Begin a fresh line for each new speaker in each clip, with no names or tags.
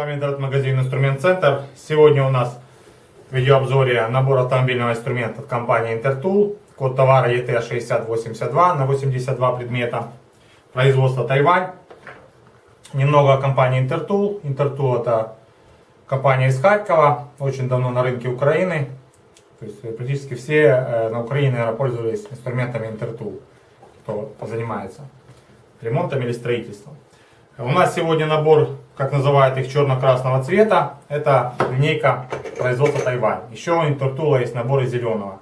вами интернет-магазин Инструмент Центр. Сегодня у нас в видеообзоре набор автомобильного инструмента от компании Intertool. Код товара ET6082 на 82 предмета. Производство Тайвань. Немного о компании Intertool. Intertool это компания из Харькова, очень давно на рынке Украины. То есть практически все э, на Украине наверное, пользовались инструментами Intertool, кто занимается ремонтом или строительством. У нас сегодня набор, как называют их, черно-красного цвета. Это линейка производства Тайвань. Еще у Интертула есть наборы зеленого.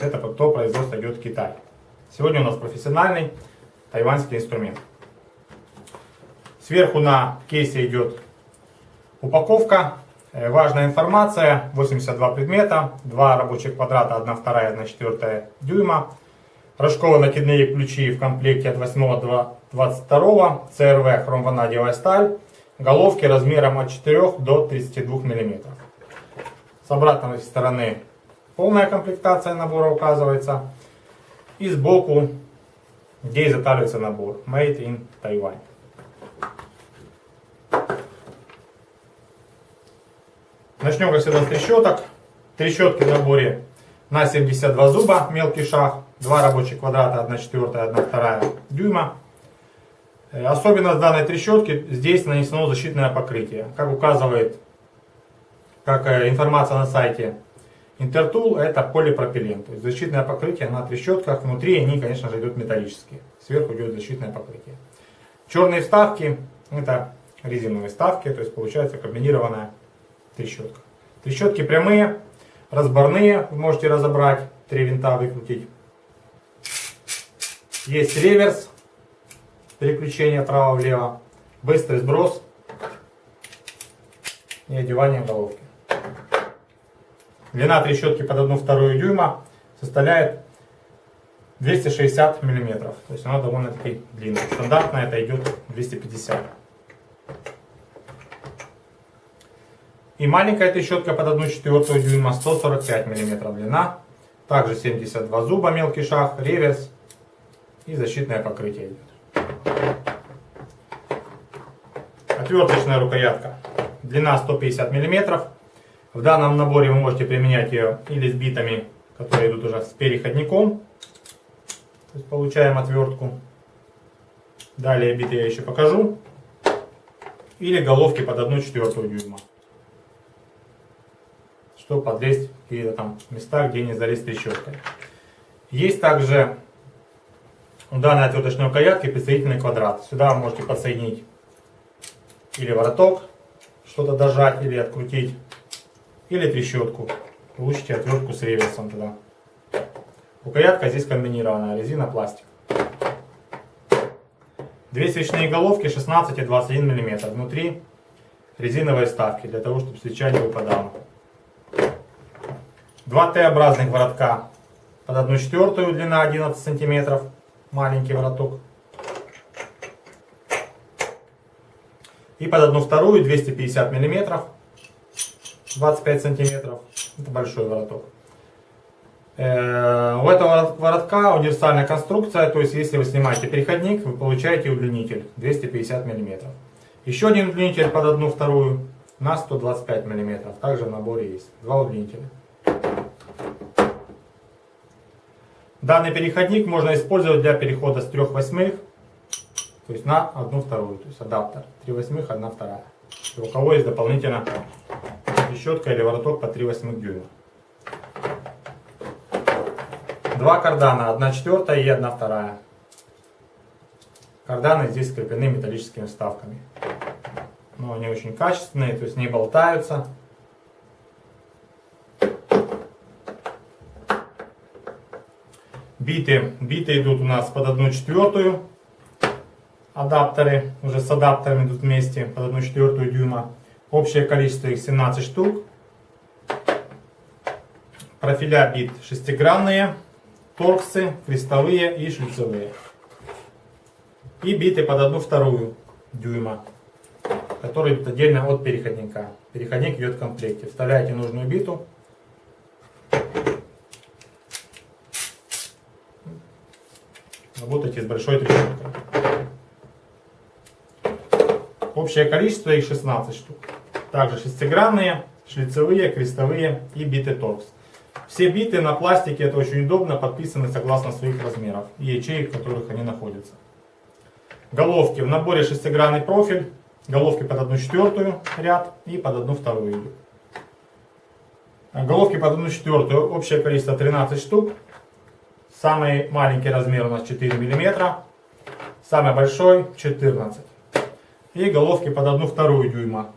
Это то производство идет в Китай. Сегодня у нас профессиональный тайваньский инструмент. Сверху на кейсе идет упаковка. Э, важная информация. 82 предмета, 2 рабочих квадрата, 1 вторая, 1 четвертая дюйма. Рожково-накидные ключи в комплекте от 8 до 22 ЦРВ хромванадиевая сталь. Головки размером от 4 до 32 мм. С обратной стороны полная комплектация набора указывается. И сбоку, где изготавливается набор. Made in Taiwan. Начнем, как всегда, с трещоток. Трещотки в наборе на 72 зуба, мелкий шаг, 2 рабочих квадрата, 1 четвертая, 1 вторая дюйма. Э, особенность данной трещотки, здесь нанесено защитное покрытие. Как указывает как э, информация на сайте Intertool, это полипропилен. То есть защитное покрытие на трещотках, внутри они, конечно же, идут металлические. Сверху идет защитное покрытие. Черные вставки, это резиновые вставки, то есть получается комбинированная трещотка. Трещотки прямые, разборные, вы можете разобрать, три винта выкрутить. Есть реверс, переключение вправо-влево, быстрый сброс и одевание головки. Длина трещотки под 1,2 дюйма составляет 260 миллиметров. То есть она довольно-таки длинная. Стандартно это идет 250. И маленькая трещотка под 1,4 дюйма 145 мм длина. Также 72 зуба, мелкий шаг, реверс и защитное покрытие идет. Отверточная рукоятка. Длина 150 мм. В данном наборе вы можете применять ее или с битами, которые идут уже с переходником. То есть получаем отвертку. Далее биты я еще покажу. Или головки под 1,4 дюйма чтобы подлезть в какие-то там места, где не залезть трещоткой. Есть также у данной отверточной рукоятки присоединительный квадрат. Сюда вы можете подсоединить или вороток, что-то дожать или открутить, или трещотку. Получите отвертку с реверсом туда. Рукоятка здесь комбинированная, резина, пластик. Две свечные головки 16 и 21 мм. Внутри резиновые вставки, для того, чтобы свеча не выпадала. Два Т-образных воротка под 1 четвертую, длина 11 сантиметров, маленький вороток. И под 1 вторую 250 миллиметров, 25 сантиметров, это большой вороток. Э, у этого воротка универсальная конструкция, то есть если вы снимаете переходник, вы получаете удлинитель 250 мм. Еще один удлинитель под одну вторую на 125 мм. Также в наборе есть два удлинителя. Данный переходник можно использовать для перехода с 3 восьмых, то есть на 1 вторую, то есть адаптер. 3 восьмых, 1 вторая. И у кого есть дополнительно трещотка или вороток по 3 восьмых дюйма. Два кардана, 1 четвертая и 1 вторая. Карданы здесь скреплены металлическими вставками. Но они очень качественные, то есть не болтаются. Биты, биты идут у нас под 1 четвертую. Адаптеры, уже с адаптерами идут вместе, под 1 четвертую дюйма. Общее количество их 17 штук. Профиля бит шестигранные, торксы, крестовые и шлицевые. И биты под 1 вторую дюйма, которые идут отдельно от переходника. Переходник идет в комплекте. Вставляете нужную биту, работайте с большой трещоткой. Общее количество их 16 штук. Также шестигранные, шлицевые, крестовые и биты торкс. Все биты на пластике, это очень удобно, подписаны согласно своих размеров и ячеек, в которых они находятся. Головки. В наборе шестигранный профиль, головки под 1 четвертую ряд и под 1 вторую. Головки под 1 четвертую, общее количество 13 штук. Самый маленький размер у нас 4 мм, самый большой 14 И головки под 1 вторую дюйма.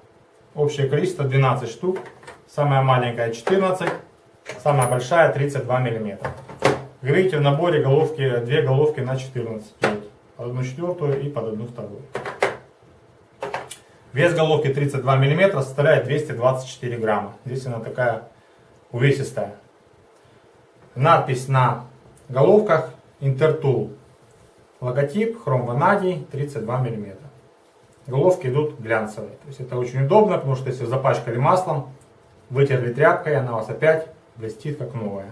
Общее количество 12 штук, самая маленькая 14 Самая большая 32 мм. Вы видите, в наборе головки, две головки на 14 идет. Под одну четвертую и под одну вторую. Вес головки 32 мм составляет 224 грамма. Здесь она такая увесистая. Надпись на головках Intertool. Логотип хром ванадий 32 мм. Головки идут глянцевые. То есть это очень удобно, потому что если запачкали маслом, вытерли тряпкой, она у вас опять блестит как новая.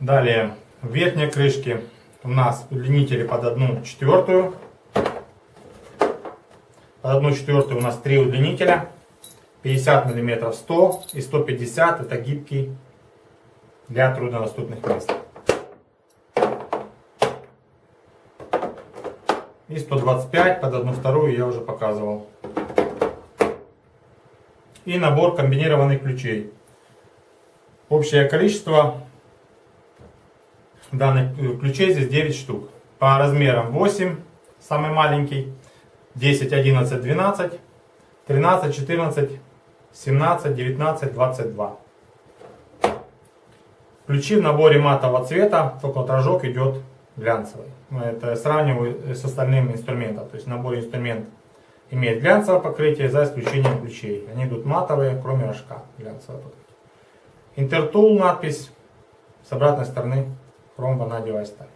Далее, в верхней крышке у нас удлинители под одну четвертую. Под одну четвертую у нас три удлинителя. 50 мм 100 и 150 это гибкий для труднодоступных мест. И 125 под одну вторую я уже показывал и набор комбинированных ключей. Общее количество данных ключей здесь 9 штук. По размерам 8, самый маленький, 10, 11, 12, 13, 14, 17, 19, 22. Ключи в наборе матового цвета, только вот рожок идет глянцевый. Это сравниваю с остальными инструментами. То есть в наборе инструмент имеет глянцевое покрытие за исключением ключей. Они идут матовые, кроме рожка глянцевое покрытие. Интертул надпись с обратной стороны хром ванадиевая сталь.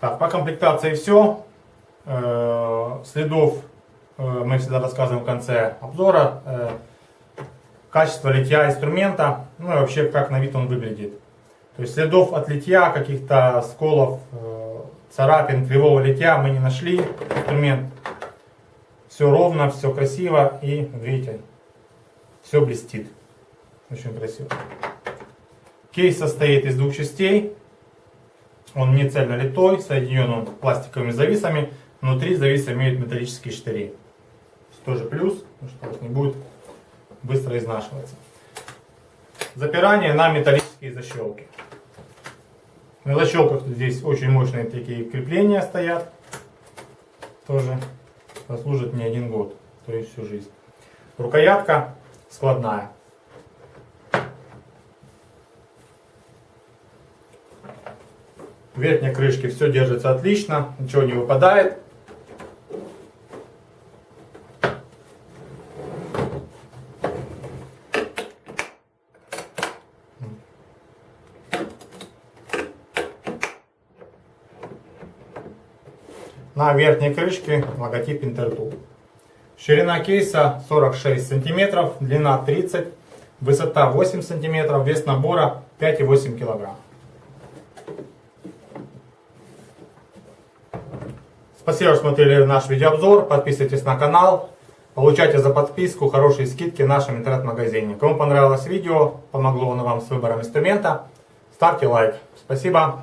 Так, по комплектации все. Э, следов мы всегда рассказываем в конце обзора. Э, качество литья инструмента, ну и вообще как на вид он выглядит. То есть следов от литья, каких-то сколов, э, царапин, кривого литья мы не нашли. Инструмент все ровно, все красиво и, видите, все блестит. Очень красиво. Кейс состоит из двух частей. Он не цельно литой, соединен он пластиковыми зависами. Внутри зависы имеют металлические штыри. Тоже плюс, потому что не будет быстро изнашиваться. Запирание на металлические защелки. На защелках здесь очень мощные такие крепления стоят. Тоже послужит не один год, то есть всю жизнь. Рукоятка складная. В верхней крышке все держится отлично, ничего не выпадает. На верхней крышке логотип Intertool. Ширина кейса 46 см, длина 30 высота 8 см, вес набора 5,8 кг. Спасибо, что смотрели наш видеообзор. Подписывайтесь на канал. Получайте за подписку хорошие скидки в нашем интернет-магазине. Кому понравилось видео, помогло оно вам с выбором инструмента, ставьте лайк. Спасибо.